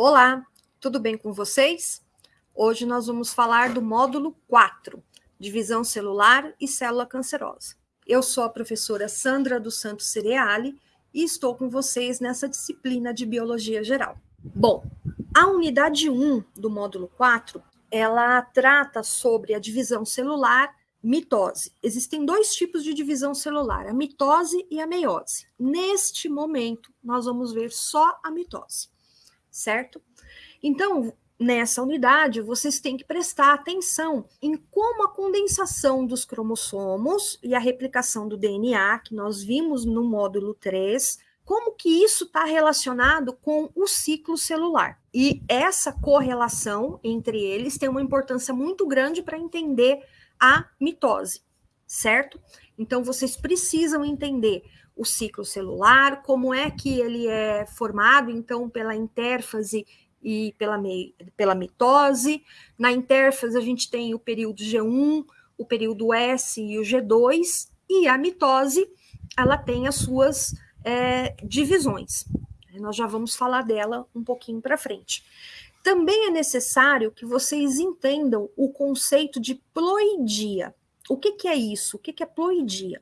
Olá, tudo bem com vocês? Hoje nós vamos falar do módulo 4, divisão celular e célula cancerosa. Eu sou a professora Sandra dos Santos Cereali e estou com vocês nessa disciplina de biologia geral. Bom, a unidade 1 do módulo 4, ela trata sobre a divisão celular mitose. Existem dois tipos de divisão celular, a mitose e a meiose. Neste momento, nós vamos ver só a mitose, certo? Então, nessa unidade, vocês têm que prestar atenção em como a condensação dos cromossomos e a replicação do DNA, que nós vimos no módulo 3, como que isso está relacionado com o ciclo celular. E essa correlação entre eles tem uma importância muito grande para entender a mitose, certo? Então, vocês precisam entender o ciclo celular, como é que ele é formado, então, pela intérfase e pela, pela mitose. Na intérfase, a gente tem o período G1, o período S e o G2, e a mitose, ela tem as suas é, divisões. Nós já vamos falar dela um pouquinho para frente. Também é necessário que vocês entendam o conceito de ploidia. O que, que é isso? O que, que é ploidia?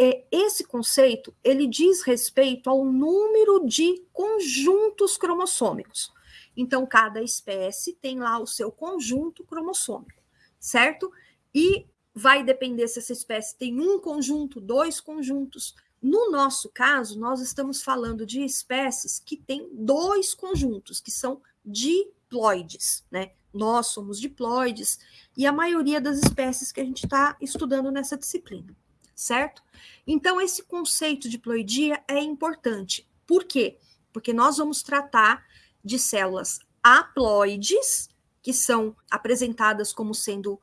É, esse conceito ele diz respeito ao número de conjuntos cromossômicos. Então, cada espécie tem lá o seu conjunto cromossômico, certo? E vai depender se essa espécie tem um conjunto, dois conjuntos. No nosso caso, nós estamos falando de espécies que têm dois conjuntos, que são diploides, né? Nós somos diploides e a maioria das espécies que a gente está estudando nessa disciplina, certo? Então, esse conceito de diploidia é importante. Por quê? Porque nós vamos tratar de células haploides, que são apresentadas como sendo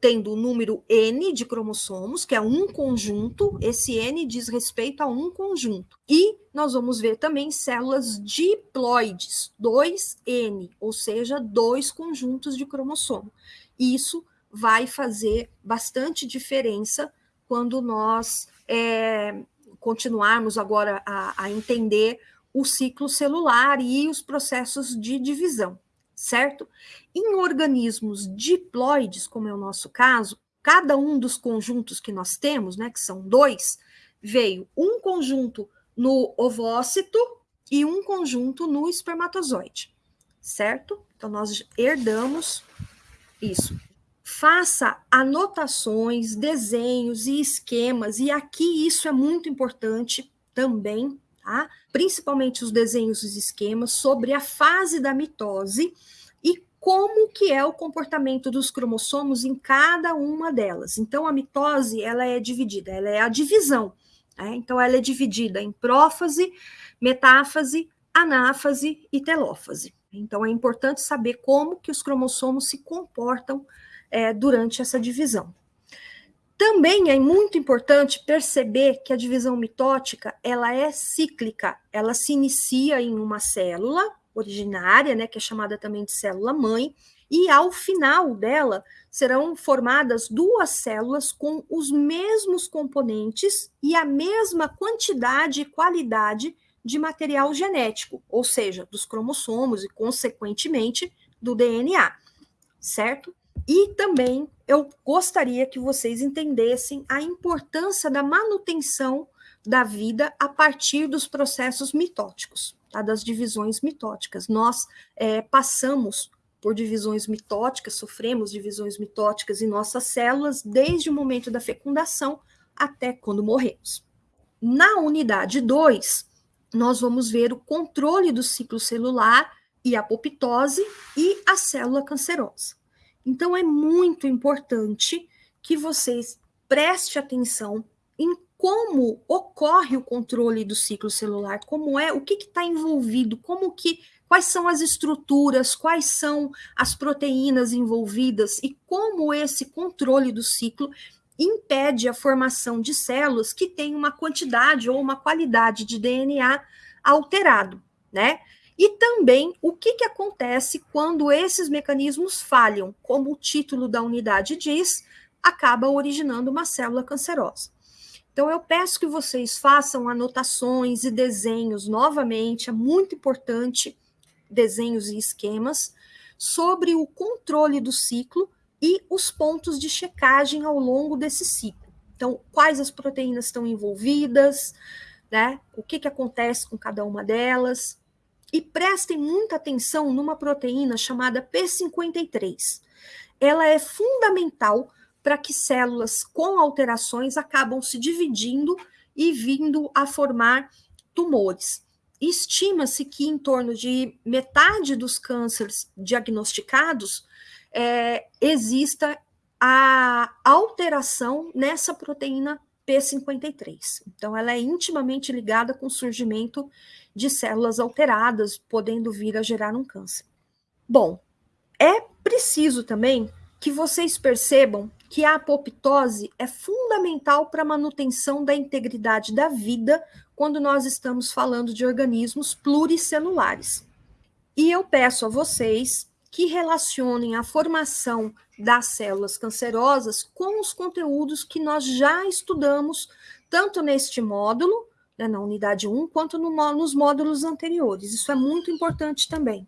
tendo o número N de cromossomos, que é um conjunto, esse N diz respeito a um conjunto. E nós vamos ver também células diploides, 2N, ou seja, dois conjuntos de cromossomo. Isso vai fazer bastante diferença quando nós é, continuarmos agora a, a entender o ciclo celular e os processos de divisão certo? Em organismos diploides, como é o nosso caso, cada um dos conjuntos que nós temos, né, que são dois, veio um conjunto no ovócito e um conjunto no espermatozoide, certo? Então, nós herdamos isso. Faça anotações, desenhos e esquemas, e aqui isso é muito importante também, tá? Principalmente os desenhos e os esquemas sobre a fase da mitose e como que é o comportamento dos cromossomos em cada uma delas. Então, a mitose, ela é dividida, ela é a divisão. Né? Então, ela é dividida em prófase, metáfase, anáfase e telófase. Então, é importante saber como que os cromossomos se comportam é, durante essa divisão. Também é muito importante perceber que a divisão mitótica ela é cíclica, ela se inicia em uma célula originária, né, que é chamada também de célula mãe, e ao final dela serão formadas duas células com os mesmos componentes e a mesma quantidade e qualidade de material genético, ou seja, dos cromossomos e consequentemente do DNA, certo? E também eu gostaria que vocês entendessem a importância da manutenção da vida a partir dos processos mitóticos, tá? das divisões mitóticas. Nós é, passamos por divisões mitóticas, sofremos divisões mitóticas em nossas células desde o momento da fecundação até quando morremos. Na unidade 2, nós vamos ver o controle do ciclo celular e apoptose e a célula cancerosa. Então, é muito importante que vocês prestem atenção em como ocorre o controle do ciclo celular, como é, o que está envolvido, como que, quais são as estruturas, quais são as proteínas envolvidas e como esse controle do ciclo impede a formação de células que têm uma quantidade ou uma qualidade de DNA alterado, né? E também o que, que acontece quando esses mecanismos falham, como o título da unidade diz, acaba originando uma célula cancerosa. Então, eu peço que vocês façam anotações e desenhos novamente, é muito importante desenhos e esquemas sobre o controle do ciclo e os pontos de checagem ao longo desse ciclo. Então, quais as proteínas estão envolvidas, né? O que, que acontece com cada uma delas. E prestem muita atenção numa proteína chamada P53. Ela é fundamental para que células com alterações acabam se dividindo e vindo a formar tumores. Estima-se que em torno de metade dos cânceres diagnosticados é, exista a alteração nessa proteína P53. Então, ela é intimamente ligada com o surgimento de células alteradas, podendo vir a gerar um câncer. Bom, é preciso também que vocês percebam que a apoptose é fundamental para a manutenção da integridade da vida quando nós estamos falando de organismos pluricelulares. E eu peço a vocês que relacionem a formação das células cancerosas com os conteúdos que nós já estudamos, tanto neste módulo, na unidade 1, quanto no, nos módulos anteriores. Isso é muito importante também.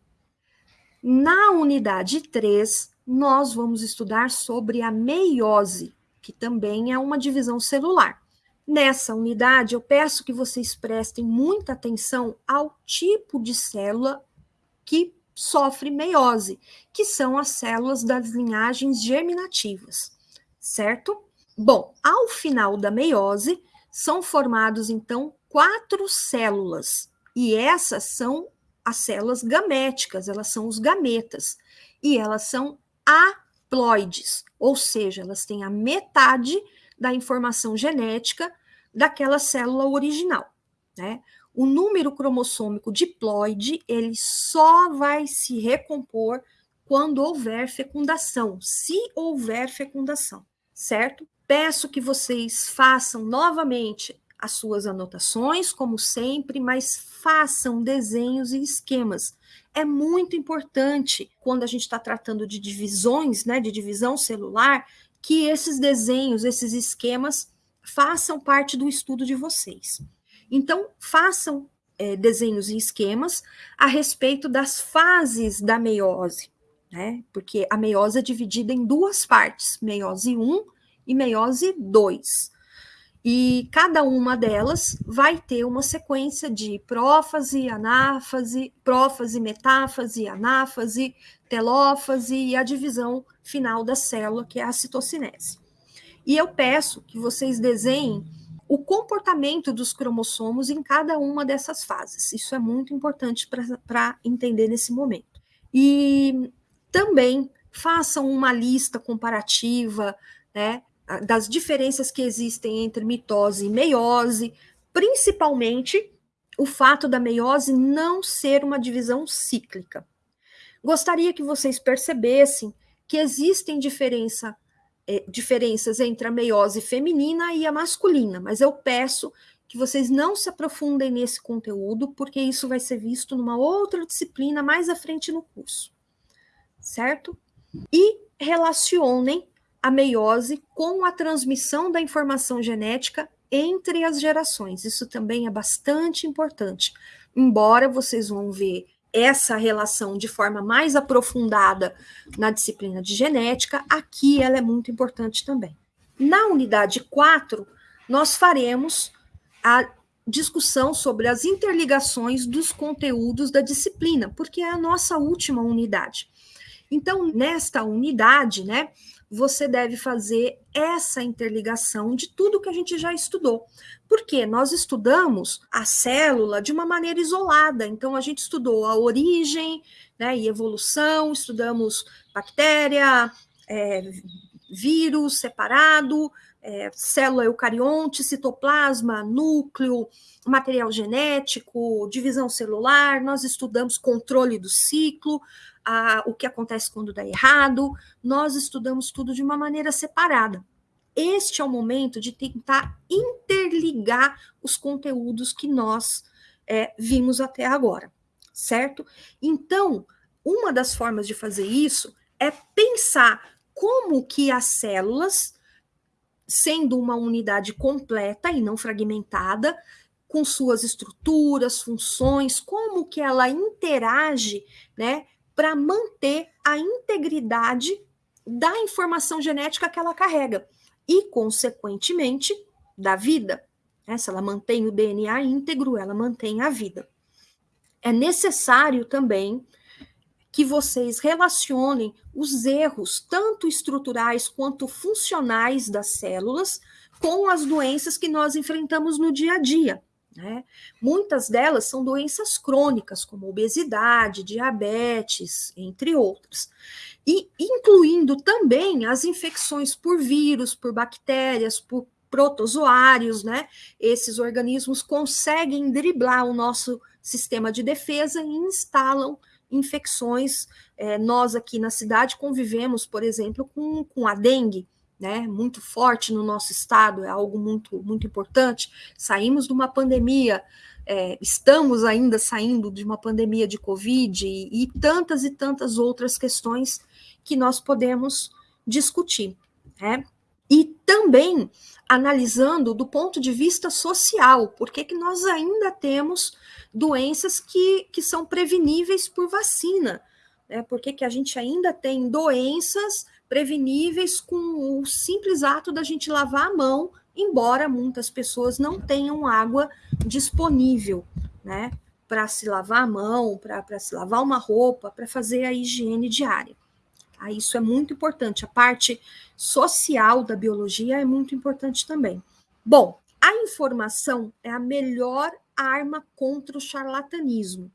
Na unidade 3, nós vamos estudar sobre a meiose, que também é uma divisão celular. Nessa unidade, eu peço que vocês prestem muita atenção ao tipo de célula que sofre meiose, que são as células das linhagens germinativas, certo? Bom, ao final da meiose, são formados então quatro células, e essas são as células gaméticas, elas são os gametas, e elas são haploides, ou seja, elas têm a metade da informação genética daquela célula original, né? O número cromossômico diploide, ele só vai se recompor quando houver fecundação, se houver fecundação, certo? Peço que vocês façam novamente as suas anotações, como sempre, mas façam desenhos e esquemas é muito importante quando a gente está tratando de divisões, né, de divisão celular, que esses desenhos, esses esquemas façam parte do estudo de vocês. Então, façam é, desenhos e esquemas a respeito das fases da meiose, né? Porque a meiose é dividida em duas partes, meiose 1 e meiose 2. E cada uma delas vai ter uma sequência de prófase, anáfase, prófase, metáfase, anáfase, telófase e a divisão final da célula, que é a citocinese. E eu peço que vocês desenhem o comportamento dos cromossomos em cada uma dessas fases. Isso é muito importante para entender nesse momento. E também façam uma lista comparativa, né, das diferenças que existem entre mitose e meiose, principalmente o fato da meiose não ser uma divisão cíclica. Gostaria que vocês percebessem que existem diferença, é, diferenças entre a meiose feminina e a masculina, mas eu peço que vocês não se aprofundem nesse conteúdo, porque isso vai ser visto numa outra disciplina mais à frente no curso, certo? E relacionem a meiose com a transmissão da informação genética entre as gerações. Isso também é bastante importante. Embora vocês vão ver essa relação de forma mais aprofundada na disciplina de genética, aqui ela é muito importante também. Na unidade 4, nós faremos a discussão sobre as interligações dos conteúdos da disciplina, porque é a nossa última unidade. Então, nesta unidade, né, você deve fazer essa interligação de tudo que a gente já estudou. Porque nós estudamos a célula de uma maneira isolada, então a gente estudou a origem né, e evolução, estudamos bactéria, é, vírus separado, é, célula eucarionte, citoplasma, núcleo, material genético, divisão celular, nós estudamos controle do ciclo, a, o que acontece quando dá errado, nós estudamos tudo de uma maneira separada. Este é o momento de tentar interligar os conteúdos que nós é, vimos até agora, certo? Então, uma das formas de fazer isso é pensar como que as células, sendo uma unidade completa e não fragmentada, com suas estruturas, funções, como que ela interage, né, para manter a integridade da informação genética que ela carrega e, consequentemente, da vida. Né? Se ela mantém o DNA íntegro, ela mantém a vida. É necessário também que vocês relacionem os erros, tanto estruturais quanto funcionais das células, com as doenças que nós enfrentamos no dia a dia. Né? Muitas delas são doenças crônicas, como obesidade, diabetes, entre outras. E incluindo também as infecções por vírus, por bactérias, por protozoários, né? Esses organismos conseguem driblar o nosso sistema de defesa e instalam infecções. É, nós aqui na cidade convivemos, por exemplo, com, com a dengue, né, muito forte no nosso estado, é algo muito, muito importante. Saímos de uma pandemia, é, estamos ainda saindo de uma pandemia de Covid e, e tantas e tantas outras questões que nós podemos discutir. Né? E também analisando do ponto de vista social, por que, nós ainda temos doenças que, que são preveníveis por vacina? Né? Por que, que a gente ainda tem doenças preveníveis com o simples ato da gente lavar a mão, embora muitas pessoas não tenham água disponível, né? Para se lavar a mão, para se lavar uma roupa, para fazer a higiene diária. Tá? Isso é muito importante. A parte social da biologia é muito importante também. Bom, a informação é a melhor arma contra o charlatanismo.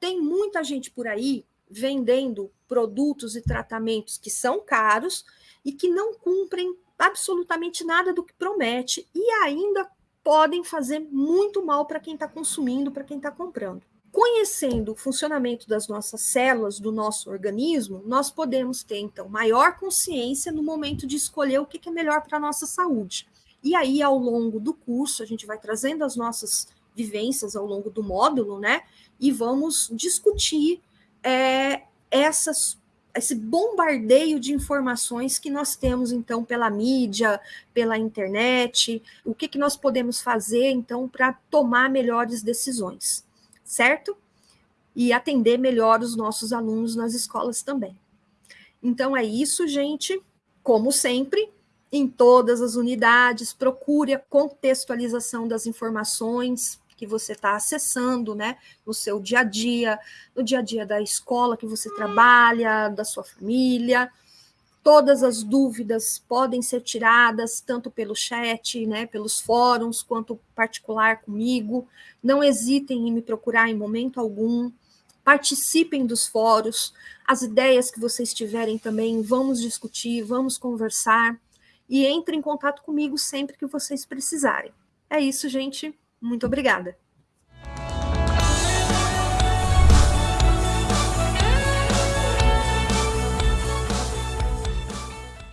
Tem muita gente por aí vendendo produtos e tratamentos que são caros e que não cumprem absolutamente nada do que promete e ainda podem fazer muito mal para quem está consumindo, para quem está comprando. Conhecendo o funcionamento das nossas células, do nosso organismo, nós podemos ter, então, maior consciência no momento de escolher o que é melhor para a nossa saúde. E aí, ao longo do curso, a gente vai trazendo as nossas vivências ao longo do módulo, né? E vamos discutir é, essas, esse bombardeio de informações que nós temos, então, pela mídia, pela internet, o que, que nós podemos fazer, então, para tomar melhores decisões, certo? E atender melhor os nossos alunos nas escolas também. Então, é isso, gente. Como sempre, em todas as unidades, procure a contextualização das informações, que você está acessando, né, no seu dia a dia, no dia a dia da escola que você trabalha, da sua família. Todas as dúvidas podem ser tiradas tanto pelo chat, né, pelos fóruns, quanto particular comigo. Não hesitem em me procurar em momento algum. Participem dos fóruns. As ideias que vocês tiverem também, vamos discutir, vamos conversar. E entre em contato comigo sempre que vocês precisarem. É isso, gente. Muito obrigada.